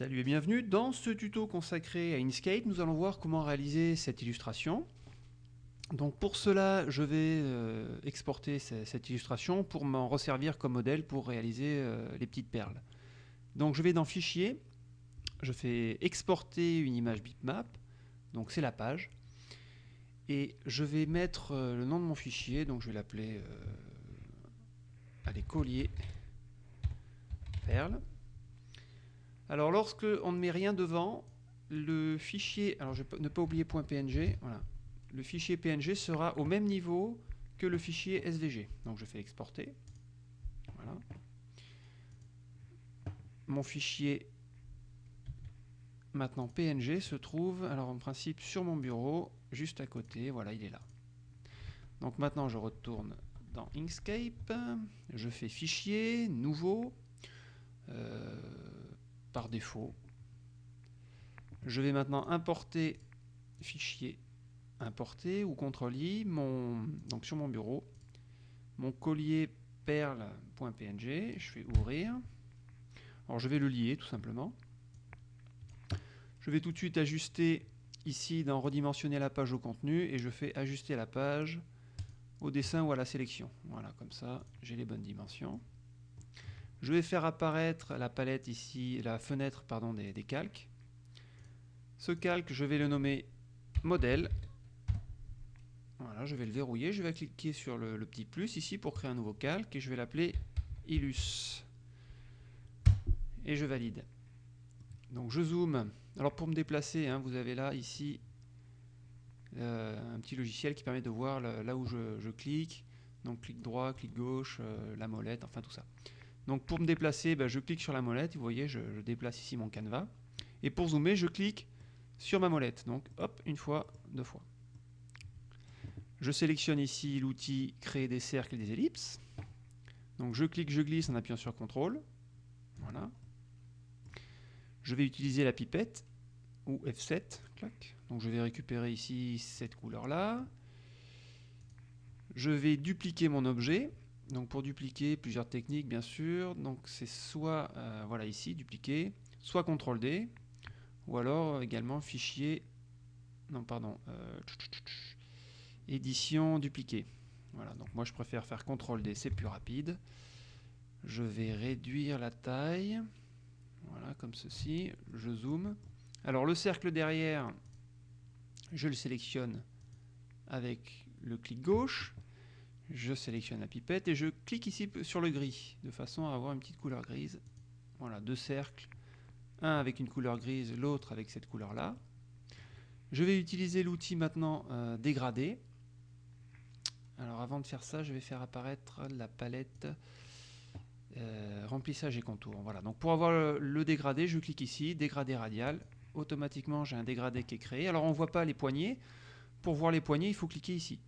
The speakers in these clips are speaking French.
Salut et bienvenue. Dans ce tuto consacré à Inkscape, nous allons voir comment réaliser cette illustration. Donc pour cela, je vais euh, exporter cette illustration pour m'en resservir comme modèle pour réaliser euh, les petites perles. Donc je vais dans Fichier, je fais exporter une image bitmap, donc c'est la page, et je vais mettre euh, le nom de mon fichier, donc je vais l'appeler allez, collier perle. Alors lorsque on ne met rien devant, le fichier, alors je ne pas oublier .png, voilà, le fichier PNG sera au même niveau que le fichier SVG. Donc je fais exporter. Voilà. Mon fichier maintenant PNG se trouve, alors en principe sur mon bureau, juste à côté, voilà il est là. Donc maintenant je retourne dans Inkscape, je fais fichier, nouveau, euh, par défaut. Je vais maintenant importer fichier importer ou CTRL-I mon, donc sur mon bureau mon collier perle.png, je fais ouvrir. Alors je vais le lier tout simplement. Je vais tout de suite ajuster ici dans redimensionner la page au contenu et je fais ajuster la page au dessin ou à la sélection. Voilà, comme ça j'ai les bonnes dimensions. Je vais faire apparaître la palette ici, la fenêtre pardon, des, calques. Ce calque, je vais le nommer modèle. Voilà, je vais le verrouiller. Je vais cliquer sur le, petit plus ici pour créer un nouveau calque et je vais l'appeler Illus. Et je valide. Donc je zoome. Alors pour me déplacer, hein, vous avez là ici euh, un petit logiciel qui permet de voir là où je, clique. Donc clic droit, clic gauche, euh, la molette, enfin tout ça. Donc pour me déplacer, ben, je clique sur la molette, vous voyez, je, déplace ici mon canevas. Et pour zoomer, je clique sur ma molette. Donc hop, une fois, deux fois. Je sélectionne ici l'outil créer des cercles et des ellipses. Donc je clique, je glisse en appuyant sur CTRL. Voilà. Je vais utiliser la pipette ou F7. Donc je vais récupérer ici cette couleur-là. Je vais dupliquer mon objet. Donc pour dupliquer, plusieurs techniques bien sûr. Donc c'est soit, euh, voilà ici, dupliquer, soit CTRL D, ou alors également fichier, non pardon, euh, édition dupliquer. Voilà, donc moi je préfère faire CTRL D, c'est plus rapide. Je vais réduire la taille, voilà comme ceci, je zoome. Alors le cercle derrière, je le sélectionne avec le clic gauche, je sélectionne la pipette et je clique ici sur le gris, de façon à avoir une petite couleur grise. Voilà, deux cercles, un avec une couleur grise, l'autre avec cette couleur-là. Je vais utiliser l'outil maintenant euh, dégradé. Alors avant de faire ça, je vais faire apparaître la palette euh, remplissage et contour. Voilà, donc pour avoir le, le, dégradé, je clique ici, dégradé radial. Automatiquement, j'ai un dégradé qui est créé. Alors on ne voit pas les poignées. Pour voir les poignées, il faut cliquer ici.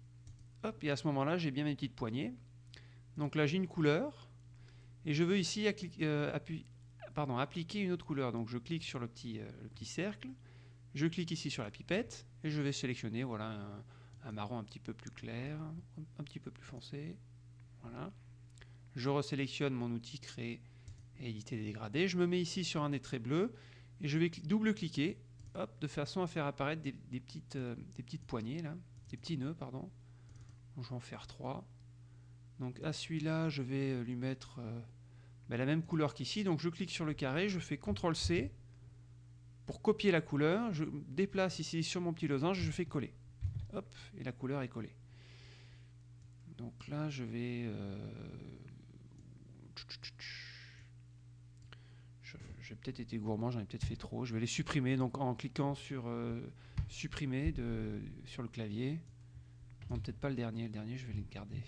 Hop, et à ce moment-là, j'ai bien mes petites poignées. Donc là, j'ai une couleur. Et je veux ici euh, appliquer une autre couleur. Donc je clique sur le petit, euh, le petit cercle. Je clique ici sur la pipette. Et je vais sélectionner voilà, un, marron un petit peu plus clair, un petit peu plus foncé. Voilà. Je resélectionne mon outil créer et éditer des dégradés. Je me mets ici sur un des traits bleus. Et je vais double-cliquer de façon à faire apparaître des, petites, euh, des petites poignées, là, des petits nœuds, pardon je vais en faire 3. Donc à celui-là, je vais euh, lui mettre euh, ben, la même couleur qu'ici. Donc je clique sur le carré, je fais CTRL-C pour copier la couleur. Je déplace ici sur mon petit losange, je fais coller. Hop, et la couleur est collée. Donc là, je vais... Euh, j'ai peut-être été gourmand, j'en ai peut-être fait trop. Je vais les supprimer donc en cliquant sur supprimer de, sur le clavier peut-être pas le dernier. Le dernier, je vais le garder.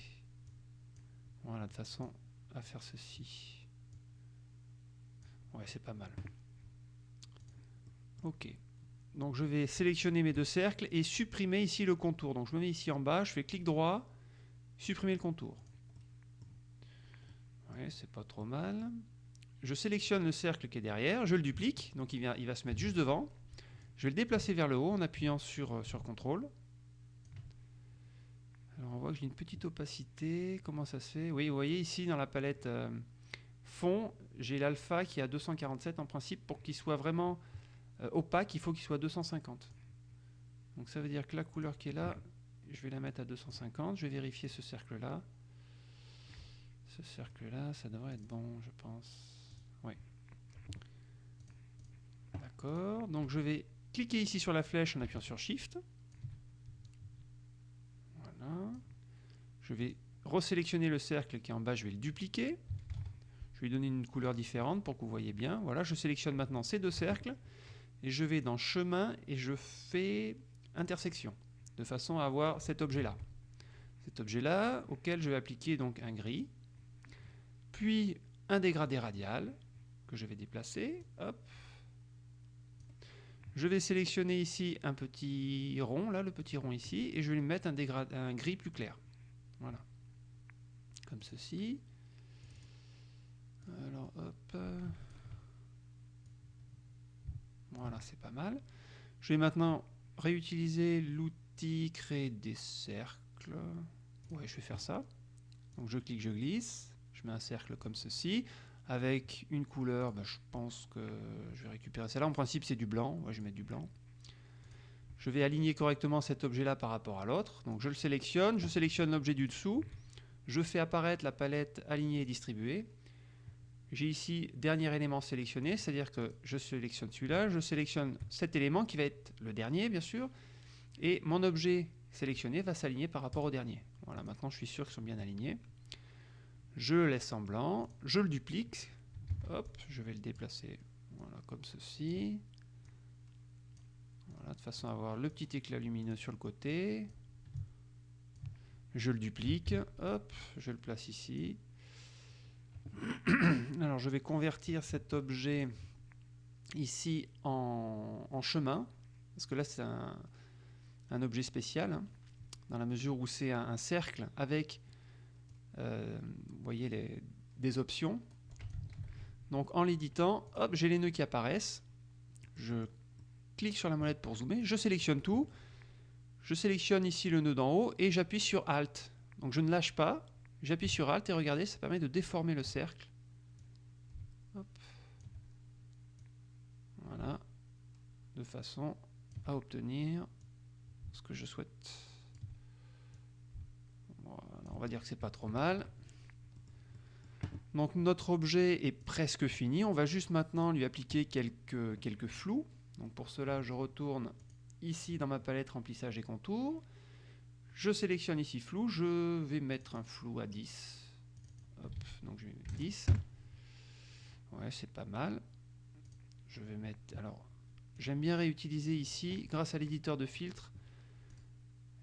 Voilà, de façon à faire ceci. Ouais, c'est pas mal. Ok. Donc je vais sélectionner mes deux cercles et supprimer ici le contour. Donc je me mets ici en bas, je fais clic droit, supprimer le contour. Ouais, c'est pas trop mal. Je sélectionne le cercle qui est derrière, je le duplique, donc il, va se mettre juste devant. Je vais le déplacer vers le haut en appuyant sur, euh, sur CTRL. Alors on voit que j'ai une petite opacité. Comment ça se fait? Oui, vous voyez ici dans la palette euh, fond, j'ai l'alpha qui est à 247 en principe. Pour qu'il soit vraiment euh, opaque, il faut qu'il soit 250. Donc ça veut dire que la couleur qui est là, je vais la mettre à 250. Je vais vérifier ce cercle-là. Ce cercle-là, ça devrait être bon, je pense. Oui. D'accord. Donc je vais cliquer ici sur la flèche en appuyant sur Shift. Je vais resélectionner le cercle qui est en bas, je vais le dupliquer. Je vais lui donner une couleur différente pour que vous voyez bien. Voilà, je sélectionne maintenant ces deux cercles et je vais dans chemin et je fais intersection de façon à avoir cet objet-là. Cet objet-là auquel je vais appliquer donc un gris, puis un dégradé radial que je vais déplacer. Je vais sélectionner ici un petit rond, là, le petit rond ici, et je vais lui mettre un, gris plus clair. Voilà. Comme ceci. Alors, hop. Voilà, c'est pas mal. Je vais maintenant réutiliser l'outil créer des cercles. Ouais, je vais faire ça. Donc je clique, je glisse. Je mets un cercle comme ceci. Avec une couleur, bah, je pense que je vais récupérer celle-là. En principe, c'est du blanc. Je vais mettre du blanc. Je vais aligner correctement cet objet-là par rapport à l'autre. Donc je le sélectionne. Je sélectionne l'objet du dessous. Je fais apparaître la palette alignée et distribuée. J'ai ici dernier élément sélectionné, c'est-à-dire que je sélectionne celui-là, je sélectionne cet élément qui va être le dernier bien sûr, et mon objet sélectionné va s'aligner par rapport au dernier. Voilà, maintenant je suis sûr qu'ils sont bien alignés. Je le laisse en blanc, je le duplique, hop, je vais le déplacer voilà, comme ceci. Voilà, de façon à avoir le petit éclat lumineux sur le côté. Je le duplique, hop, je le place ici. Alors je vais convertir cet objet ici en, chemin, parce que là c'est un, objet spécial, hein, dans la mesure où c'est un, cercle avec, vous voyez, les, des options. Donc en l'éditant, hop, j'ai les nœuds qui apparaissent. Je clique sur la molette pour zoomer, je sélectionne tout, je sélectionne ici le nœud d'en haut et j'appuie sur Alt. Donc je ne lâche pas, j'appuie sur Alt et regardez, ça permet de déformer le cercle. Voilà, de façon à obtenir ce que je souhaite. Va dire que c'est pas trop mal. Donc notre objet est presque fini. On va juste maintenant lui appliquer quelques, quelques flous. Donc pour cela, je retourne ici dans ma palette remplissage et contours. Je sélectionne ici flou, je vais mettre un flou à 10. donc je vais mettre 10. Ouais, c'est pas mal. Je vais mettre... Alors, j'aime bien réutiliser ici, grâce à l'éditeur de filtres,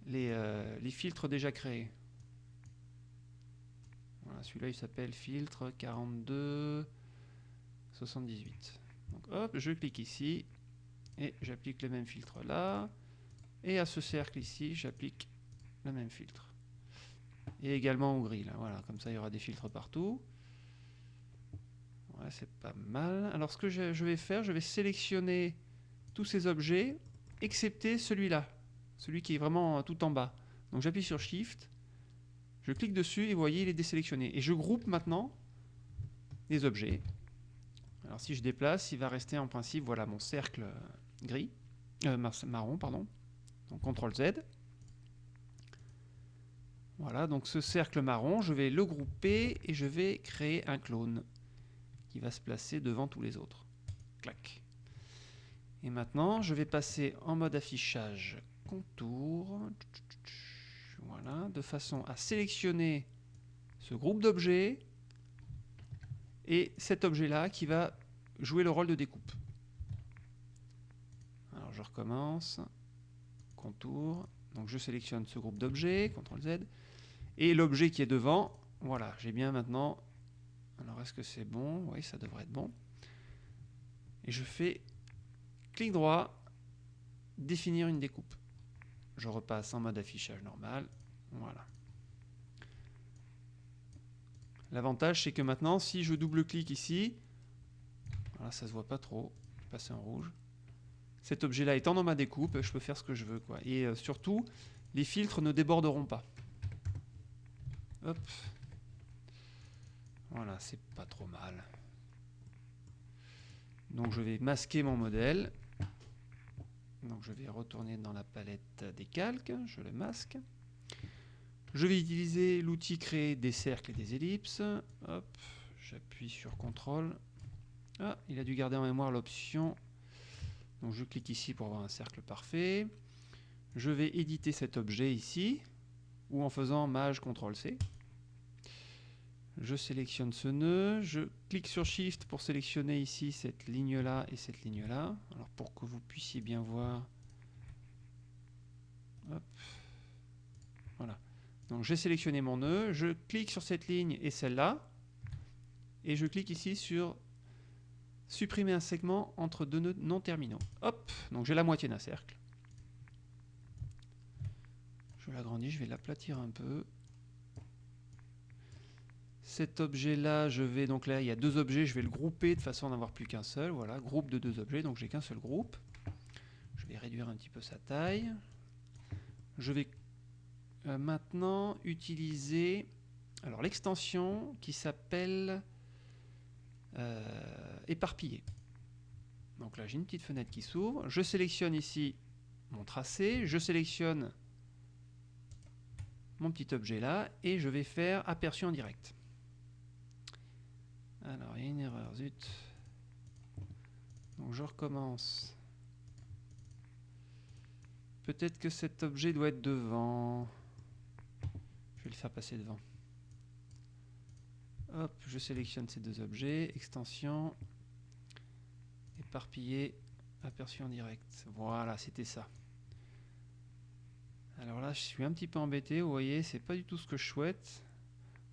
les, euh, les, filtres déjà créés. Celui-là il s'appelle filtre 42 78. Donc hop, je clique ici, et j'applique le même filtre là. Et à ce cercle ici, j'applique le même filtre. Et également au gris, là. Voilà, comme ça, il y aura des filtres partout. Ouais, c'est pas mal. Alors, ce que je vais faire, je vais sélectionner tous ces objets, excepté celui-là. Celui qui est vraiment tout en bas. Donc, j'appuie sur Shift. Je clique dessus et vous voyez, il est désélectionné. Et je groupe maintenant les objets. Alors, si je déplace, il va rester en principe, voilà, mon cercle gris, euh, marron, pardon. Donc CTRL Z. Voilà, donc ce cercle marron, je vais le grouper et je vais créer un clone qui va se placer devant tous les autres. Clac. Et maintenant, je vais passer en mode affichage contour. Voilà, de façon à sélectionner ce groupe d'objets et cet objet-là qui va jouer le rôle de découpe je recommence. Contour. Donc je sélectionne ce groupe d'objets, CTRL Z. Et l'objet qui est devant, voilà, j'ai bien maintenant. Alors est-ce que c'est bon? Oui, ça devrait être bon. Et je fais clic droit, définir une découpe. Je repasse en mode affichage normal. Voilà. L'avantage, c'est que maintenant, si je double-clique ici, voilà, ça se voit pas trop, passer en rouge cet objet-là étant dans ma découpe, je peux faire ce que je veux. Et euh, surtout, les filtres ne déborderont pas. Hop. Voilà, c'est pas trop mal. Donc je vais masquer mon modèle. Donc je vais retourner dans la palette des calques, je le masque. Je vais utiliser l'outil créer des cercles et des ellipses. J'appuie sur CTRL. Ah, il a dû garder en mémoire l'option. Donc je clique ici pour avoir un cercle parfait. Je vais éditer cet objet ici, ou en faisant Maj CTRL C. Je sélectionne ce nœud, je clique sur Shift pour sélectionner ici cette ligne-là et cette ligne-là. Alors pour que vous puissiez bien voir. Voilà. Donc j'ai sélectionné mon nœud, je clique sur cette ligne et celle-là, et je clique ici sur supprimer un segment entre deux nœuds non terminaux. Hop, donc j'ai la moitié d'un cercle. Je l'agrandis, je vais l'aplatir un peu. Cet objet-là, je vais donc là, il y a deux objets, je vais le grouper de façon à n'avoir plus qu'un seul. Voilà, groupe de deux objets, donc j'ai qu'un seul groupe. Je vais réduire un petit peu sa taille. Je vais euh, maintenant utiliser alors l'extension qui s'appelle euh, éparpillé. Donc là, j'ai une petite fenêtre qui s'ouvre. Je sélectionne ici mon tracé, je sélectionne mon petit objet là et je vais faire aperçu en direct. Alors, il y a une erreur, zut. Donc je recommence. Peut-être que cet objet doit être devant. Je vais le faire passer devant. Hop, je sélectionne ces deux objets. Extension. Éparpillé. Aperçu en direct. Voilà, c'était ça. Alors là, je suis un petit peu embêté. Vous voyez, c'est pas du tout ce que je souhaite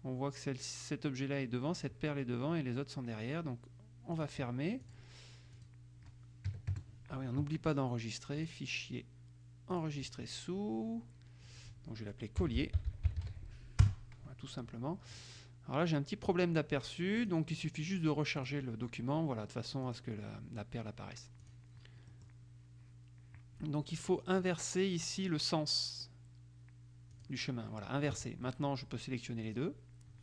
on voit que cet objet-là est devant, cette perle est devant et les autres sont derrière. Donc on va fermer. Ah oui, on n'oublie pas d'enregistrer. Fichier enregistrer sous. Donc je vais l'appeler collier. Tout simplement. Alors là, j'ai un petit problème d'aperçu. Donc il suffit juste de recharger le document voilà, de façon à ce que la, perle apparaisse. Donc il faut inverser ici le sens du chemin. Voilà, inverser. Maintenant, je peux sélectionner les deux.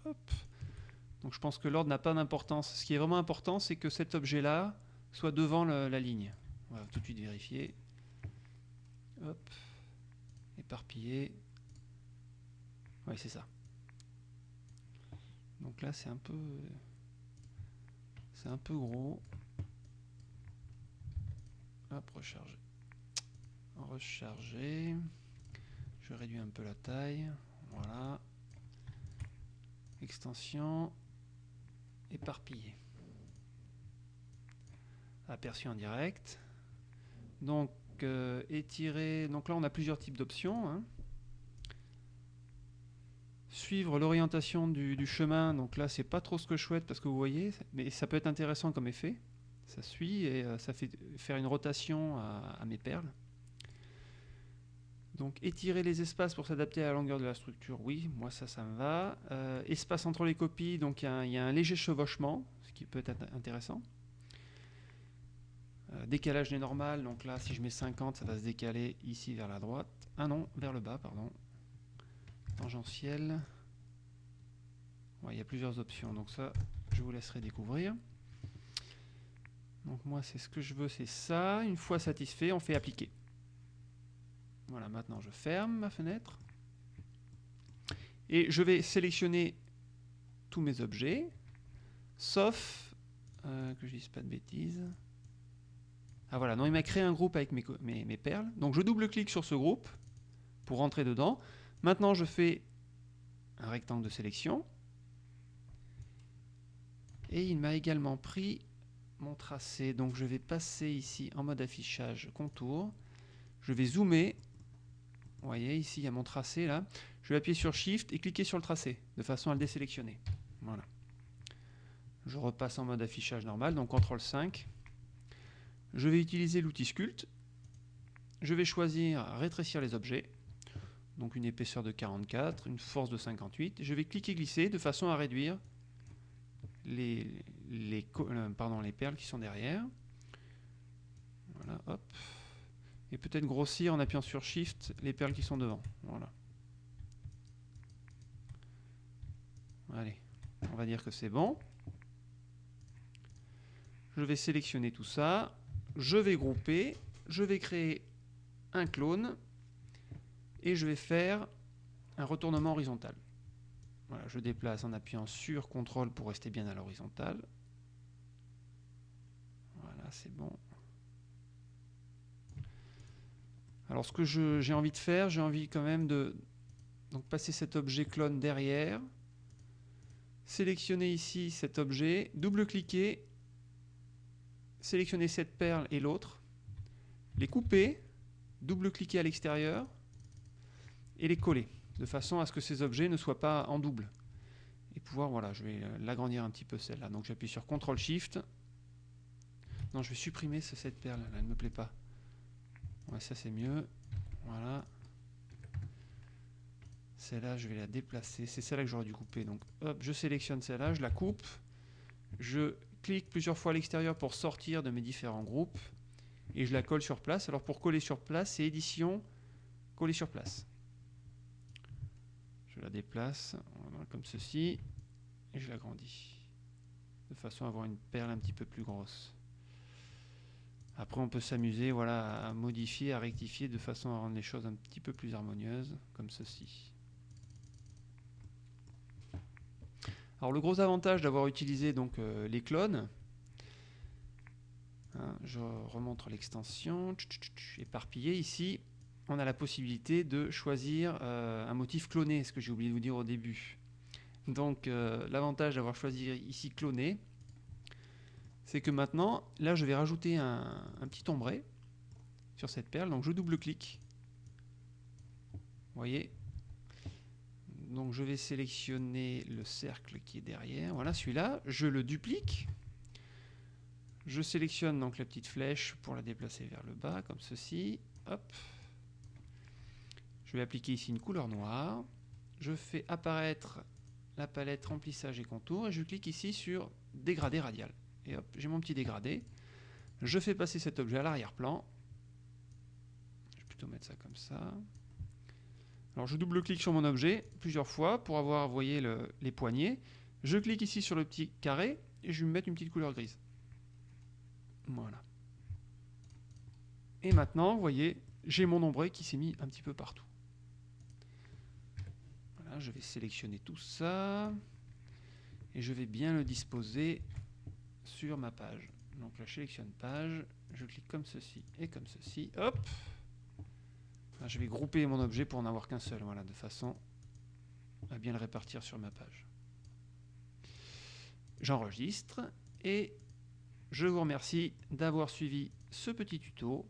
Donc je pense que l'ordre n'a pas d'importance. Ce qui est vraiment important, c'est que cet objet-là soit devant la ligne. On va tout de suite vérifier. Hop. Éparpillé. Oui, c'est ça. Donc là, c'est un peu... C'est un peu gros. Hop, recharger. Recharger. Je réduis un peu la taille. Voilà extension éparpillée. Aperçu en direct. Donc euh, étirer, donc là on a plusieurs types d'options. Hein. Suivre l'orientation du, chemin, donc là c'est pas trop ce que je souhaite parce que vous voyez, mais ça peut être intéressant comme effet. Ça suit et euh, ça fait faire une rotation à mes perles. Donc étirer les espaces pour s'adapter à la longueur de la structure, oui, moi ça, ça me va. Euh, espace entre les copies, donc il y, a un léger chevauchement, ce qui peut être intéressant. Euh, décalage des normales, donc là si je mets 50, ça va se décaler ici vers la droite. Ah non, vers le bas, pardon. Tangentiel. il y a plusieurs options, donc ça, je vous laisserai découvrir. Donc moi, c'est ce que je veux, c'est ça. Une fois satisfait, on fait appliquer. Voilà, maintenant je ferme ma fenêtre. Et je vais sélectionner tous mes objets, sauf euh, que je dise pas de bêtises. Ah voilà, non, il m'a créé un groupe avec mes, mes, perles. Donc je double-clique sur ce groupe pour rentrer dedans. Maintenant, je fais un rectangle de sélection. Et il m'a également pris mon tracé. Donc je vais passer ici en mode affichage contour. Je vais zoomer vous voyez, ici, il y a mon tracé, là. Je vais appuyer sur Shift et cliquer sur le tracé, de façon à le désélectionner. Voilà. Je repasse en mode affichage normal, donc CTRL 5. Je vais utiliser l'outil Sculpt. Je vais choisir rétrécir les objets. Donc une épaisseur de 44, une force de 58. Je vais cliquer glisser de façon à réduire euh, les perles qui sont derrière. Voilà, hop et peut-être grossir en appuyant sur Shift les perles qui sont devant. Voilà. Allez. On va dire que c'est bon. Je vais sélectionner tout ça. Je vais grouper. Je vais créer un clone. Et je vais faire un retournement horizontal. Voilà, je déplace en appuyant sur CTRL pour rester bien à l'horizontale. Voilà, c'est bon. Alors ce que j'ai envie de faire, j'ai envie quand même de donc, passer cet objet clone derrière, sélectionner ici cet objet, double-cliquer, sélectionner cette perle et l'autre, les couper, double-cliquer à l'extérieur et les coller de façon à ce que ces objets ne soient pas en double. Et pouvoir, voilà, je vais l'agrandir un petit peu celle-là. Donc j'appuie sur CTRL SHIFT. Non, je vais supprimer cette perle, là, elle ne me plaît pas. Ouais, ça c'est mieux. Voilà. Celle-là, je vais la déplacer. C'est celle-là que j'aurais dû couper. Donc, hop, je sélectionne celle-là, je la coupe. Je clique plusieurs fois à l'extérieur pour sortir de mes différents groupes. Et je la colle sur place. Alors, pour coller sur place, c'est édition, coller sur place. La déplace comme ceci. Et je l'agrandis. De façon à avoir une perle un petit peu plus grosse. Après, on peut s'amuser voilà, à modifier, à rectifier de façon à rendre les choses un petit peu plus harmonieuses, comme ceci. Alors le gros avantage d'avoir utilisé donc euh, les clones, hein, je remontre l'extension, éparpillé ici, on a la possibilité de choisir euh, un motif cloné, ce que j'ai oublié de vous dire au début. Donc euh, l'avantage d'avoir choisi ici cloné, c'est que maintenant, là je vais rajouter un, petit ombré sur cette perle, donc je double-clique. Vous voyez? Donc je vais sélectionner le cercle qui est derrière, voilà celui-là, je le duplique. Je sélectionne donc la petite flèche pour la déplacer vers le bas, comme ceci. Hop. Je vais appliquer ici une couleur noire. Je fais apparaître la palette remplissage et contour et je clique ici sur dégradé radial et hop, j'ai mon petit dégradé. Je fais passer cet objet à l'arrière-plan. Je vais plutôt mettre ça comme ça. Alors je double-clique sur mon objet plusieurs fois pour avoir, vous voyez, les poignées. Je clique ici sur le petit carré et je vais me mettre une petite couleur grise. Voilà. Et maintenant, vous voyez, j'ai mon ombré qui s'est mis un petit peu partout. Je vais sélectionner tout ça. Et je vais bien le disposer sur ma page. Donc là, je sélectionne page, je clique comme ceci et comme ceci. Hop Je vais grouper mon objet pour n'avoir qu'un seul, voilà, de façon à bien le répartir sur ma page. J'enregistre et je vous remercie d'avoir suivi ce petit tuto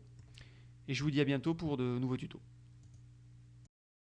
et je vous dis à bientôt pour de nouveaux tutos.